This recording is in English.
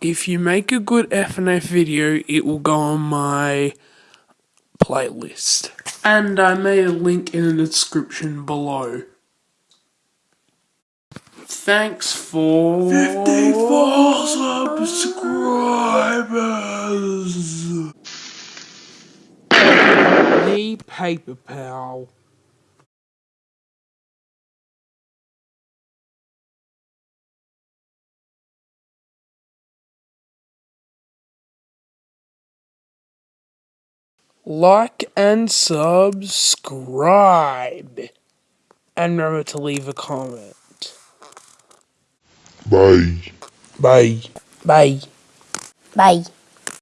If you make a good FNF video, it will go on my playlist. And I made a link in the description below. Thanks for 54 subscribers. The Paper Pal. Like and subscribe. And remember to leave a comment. Bye. Bye. Bye. Bye.